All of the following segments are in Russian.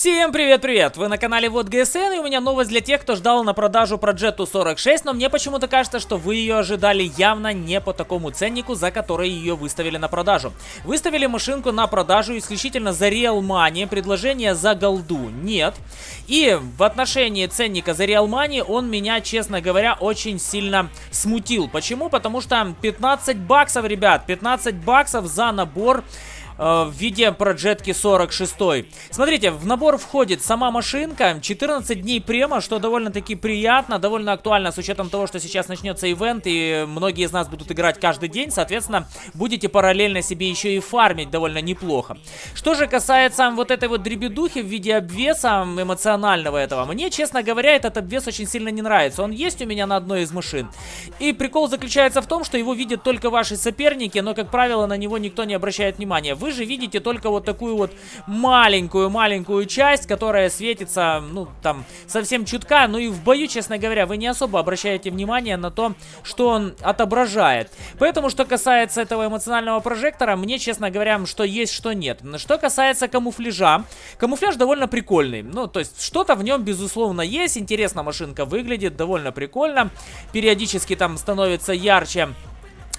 Всем привет-привет! Вы на канале Вот ГСН, и у меня новость для тех, кто ждал на продажу Progetto 46, но мне почему-то кажется, что вы ее ожидали явно не по такому ценнику, за который ее выставили на продажу. Выставили машинку на продажу исключительно за Real Money, предложение за голду нет. И в отношении ценника за Real Money он меня, честно говоря, очень сильно смутил. Почему? Потому что 15 баксов, ребят, 15 баксов за набор в виде проджетки 46. Смотрите, в набор входит сама машинка, 14 дней према, что довольно-таки приятно, довольно актуально с учетом того, что сейчас начнется ивент и многие из нас будут играть каждый день, соответственно, будете параллельно себе еще и фармить довольно неплохо. Что же касается вот этой вот дребедухи в виде обвеса эмоционального этого, мне, честно говоря, этот обвес очень сильно не нравится. Он есть у меня на одной из машин. И прикол заключается в том, что его видят только ваши соперники, но, как правило, на него никто не обращает внимания. Вы же видите только вот такую вот маленькую-маленькую часть, которая светится, ну, там, совсем чутка. Ну и в бою, честно говоря, вы не особо обращаете внимание на то, что он отображает. Поэтому, что касается этого эмоционального прожектора, мне, честно говоря, что есть, что нет. Что касается камуфляжа, камуфляж довольно прикольный. Ну, то есть, что-то в нем, безусловно, есть. Интересно машинка выглядит, довольно прикольно. Периодически там становится ярче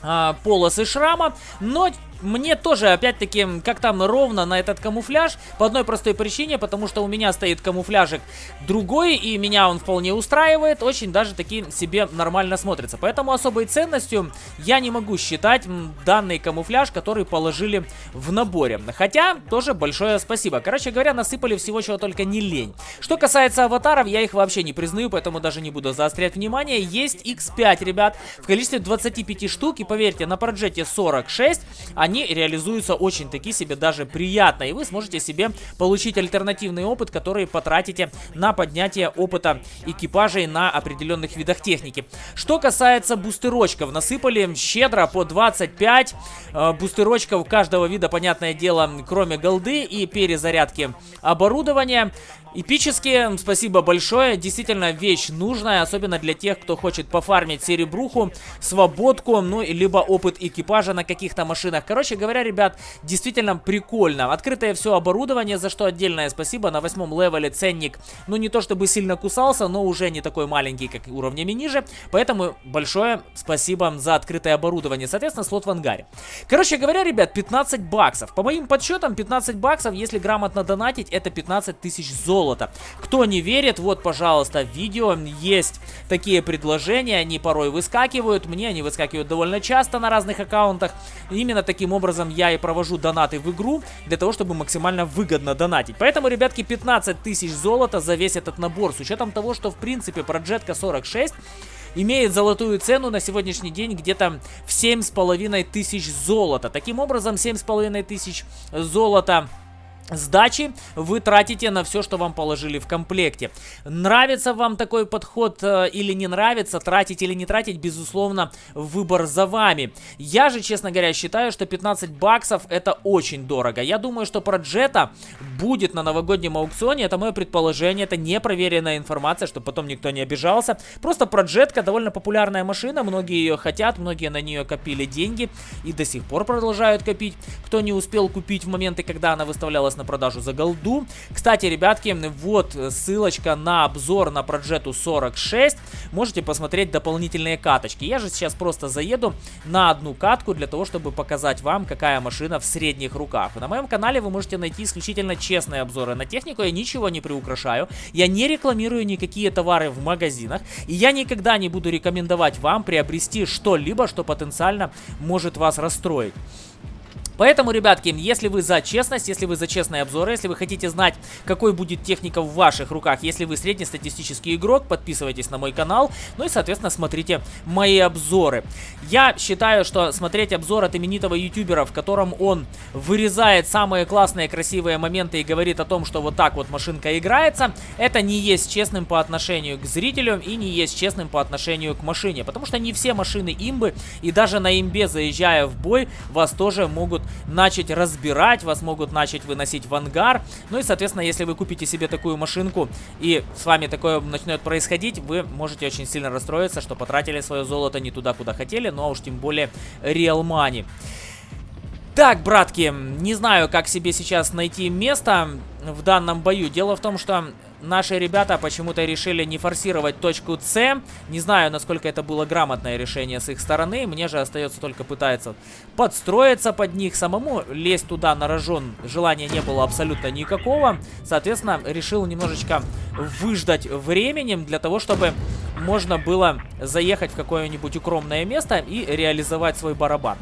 а, полосы шрама, но мне тоже, опять-таки, как там ровно на этот камуфляж, по одной простой причине, потому что у меня стоит камуфляжик другой, и меня он вполне устраивает, очень даже таки себе нормально смотрится. Поэтому особой ценностью я не могу считать данный камуфляж, который положили в наборе. Хотя, тоже большое спасибо. Короче говоря, насыпали всего, чего только не лень. Что касается аватаров, я их вообще не признаю, поэтому даже не буду заострять внимание. Есть X5, ребят, в количестве 25 штук, и поверьте, на проджете 46 они они реализуются очень таки себе даже приятно. И вы сможете себе получить альтернативный опыт, который потратите на поднятие опыта экипажей на определенных видах техники. Что касается бустерочков, насыпали щедро по 25 э, бустерочков каждого вида, понятное дело, кроме голды и перезарядки оборудования. Эпические, спасибо большое, действительно вещь нужная, особенно для тех, кто хочет пофармить серебруху, свободку, ну, либо опыт экипажа на каких-то машинах. Короче говоря, ребят, действительно прикольно. Открытое все оборудование, за что отдельное спасибо. На восьмом левеле ценник, ну, не то чтобы сильно кусался, но уже не такой маленький, как уровнями ниже. Поэтому большое спасибо за открытое оборудование. Соответственно, слот в ангаре. Короче говоря, ребят, 15 баксов. По моим подсчетам, 15 баксов, если грамотно донатить, это 15 тысяч золота золота. Кто не верит, вот, пожалуйста, видео есть такие предложения, они порой выскакивают, мне они выскакивают довольно часто на разных аккаунтах. Именно таким образом я и провожу донаты в игру, для того, чтобы максимально выгодно донатить. Поэтому, ребятки, 15 тысяч золота за весь этот набор, с учетом того, что, в принципе, проджетка 46 имеет золотую цену на сегодняшний день где-то в 7,5 тысяч золота. Таким образом, 7,5 тысяч золота сдачи вы тратите на все, что вам положили в комплекте. Нравится вам такой подход э, или не нравится, тратить или не тратить, безусловно, выбор за вами. Я же, честно говоря, считаю, что 15 баксов это очень дорого. Я думаю, что про Джета будет на новогоднем аукционе, это мое предположение, это непроверенная информация, чтобы потом никто не обижался. Просто про Джетка довольно популярная машина, многие ее хотят, многие на нее копили деньги и до сих пор продолжают копить. Кто не успел купить в моменты, когда она выставлялась на продажу за голду. Кстати, ребятки, вот ссылочка на обзор на Progetto 46. Можете посмотреть дополнительные каточки. Я же сейчас просто заеду на одну катку для того, чтобы показать вам, какая машина в средних руках. На моем канале вы можете найти исключительно честные обзоры на технику. Я ничего не приукрашаю. Я не рекламирую никакие товары в магазинах. И я никогда не буду рекомендовать вам приобрести что-либо, что потенциально может вас расстроить. Поэтому, ребятки, если вы за честность, если вы за честные обзоры, если вы хотите знать, какой будет техника в ваших руках, если вы среднестатистический игрок, подписывайтесь на мой канал, ну и, соответственно, смотрите мои обзоры. Я считаю, что смотреть обзор от именитого ютубера, в котором он вырезает самые классные, красивые моменты и говорит о том, что вот так вот машинка играется, это не есть честным по отношению к зрителю и не есть честным по отношению к машине, потому что не все машины имбы, и даже на имбе, заезжая в бой, вас тоже могут начать разбирать, вас могут начать выносить в ангар. Ну и, соответственно, если вы купите себе такую машинку и с вами такое начнет происходить, вы можете очень сильно расстроиться, что потратили свое золото не туда, куда хотели, ну а уж тем более real money. Так, братки, не знаю, как себе сейчас найти место в данном бою. Дело в том, что наши ребята почему-то решили не форсировать точку С. Не знаю, насколько это было грамотное решение с их стороны. Мне же остается только пытаться подстроиться под них самому. Лезть туда на рожон желания не было абсолютно никакого. Соответственно, решил немножечко выждать временем для того, чтобы можно было заехать в какое-нибудь укромное место и реализовать свой барабан.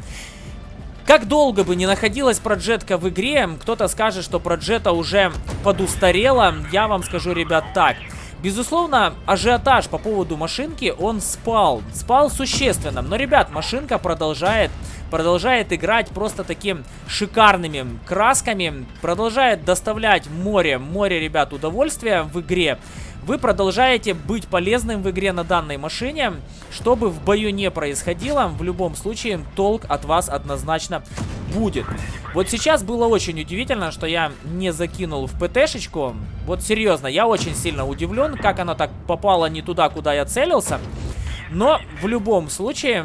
Как долго бы не находилась проджетка в игре, кто-то скажет, что проджета уже подустарела. Я вам скажу, ребят, так. Безусловно, ажиотаж по поводу машинки, он спал. Спал существенно. Но, ребят, машинка продолжает, продолжает играть просто таким шикарными красками. Продолжает доставлять море, море, ребят, удовольствия в игре вы продолжаете быть полезным в игре на данной машине. Что бы в бою не происходило, в любом случае толк от вас однозначно будет. Вот сейчас было очень удивительно, что я не закинул в ПТшечку. Вот серьезно, я очень сильно удивлен, как она так попала не туда, куда я целился. Но в любом случае,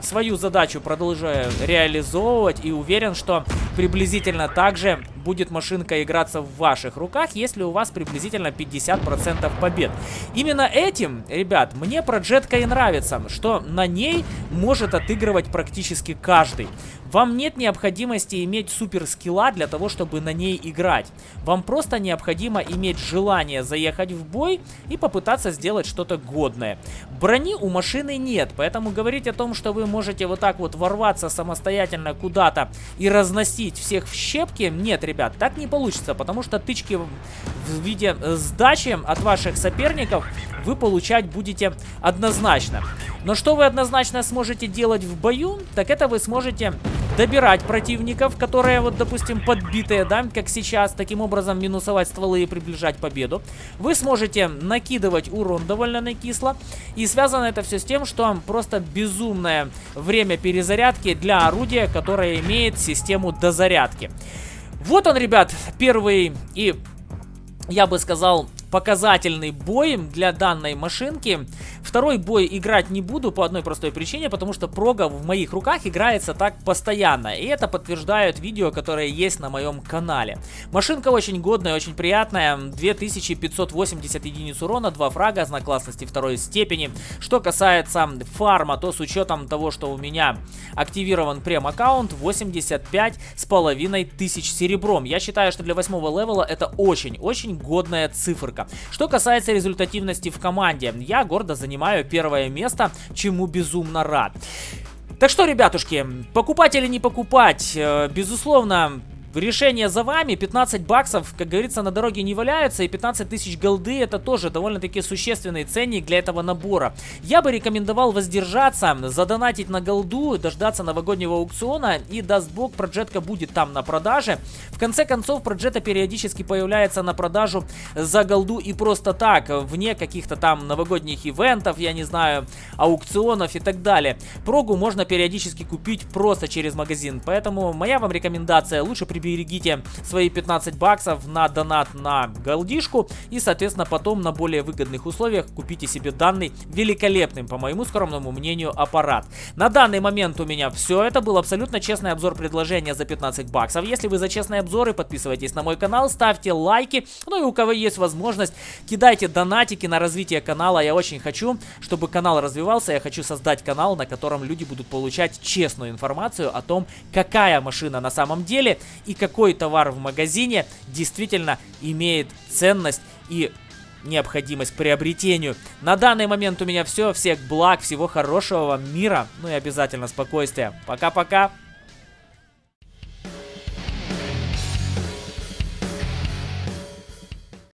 свою задачу продолжаю реализовывать и уверен, что приблизительно так же будет машинка играться в ваших руках, если у вас приблизительно 50% побед. Именно этим, ребят, мне проджетка и нравится, что на ней может отыгрывать практически каждый. Вам нет необходимости иметь супер скилла для того, чтобы на ней играть. Вам просто необходимо иметь желание заехать в бой и попытаться сделать что-то годное. Брони у машины нет, поэтому говорить о том, что вы можете вот так вот ворваться самостоятельно куда-то и разносить всех в щепки, нет, ребят, так не получится, потому что тычки в виде сдачи от ваших соперников вы получать будете однозначно. Но что вы однозначно сможете делать в бою, так это вы сможете добирать противников, которые, вот, допустим, подбитые, да, как сейчас, таким образом минусовать стволы и приближать победу. Вы сможете накидывать урон довольно накисло. И связано это все с тем, что просто безумное время перезарядки для орудия, которое имеет систему дозарядки. Вот он, ребят, первый и, я бы сказал, показательный бой для данной машинки. Второй бой играть не буду по одной простой причине, потому что прога в моих руках играется так постоянно. И это подтверждают видео, которые есть на моем канале. Машинка очень годная, очень приятная. 2580 единиц урона, 2 фрага, знак классности второй степени. Что касается фарма, то с учетом того, что у меня активирован прем-аккаунт, 85 с половиной тысяч серебром. Я считаю, что для восьмого левела это очень-очень годная циферка. Что касается результативности в команде, я гордо занимаю первое место, чему безумно рад. Так что, ребятушки, покупать или не покупать, э, безусловно, Решение за вами, 15 баксов, как говорится, на дороге не валяются, и 15 тысяч голды это тоже довольно-таки существенный ценник для этого набора. Я бы рекомендовал воздержаться, задонатить на голду, дождаться новогоднего аукциона, и даст бог, проджетка будет там на продаже. В конце концов, проджета периодически появляется на продажу за голду и просто так, вне каких-то там новогодних ивентов, я не знаю, аукционов и так далее. Прогу можно периодически купить просто через магазин, поэтому моя вам рекомендация, лучше прибегать берегите свои 15 баксов на донат на голдишку и, соответственно, потом на более выгодных условиях купите себе данный великолепный, по моему скромному мнению, аппарат. На данный момент у меня все. Это был абсолютно честный обзор предложения за 15 баксов. Если вы за честные обзоры, подписывайтесь на мой канал, ставьте лайки. Ну и у кого есть возможность, кидайте донатики на развитие канала. Я очень хочу, чтобы канал развивался. Я хочу создать канал, на котором люди будут получать честную информацию о том, какая машина на самом деле и какой товар в магазине действительно имеет ценность и необходимость к приобретению. На данный момент у меня все. Всех благ, всего хорошего вам мира, ну и обязательно спокойствия. Пока-пока.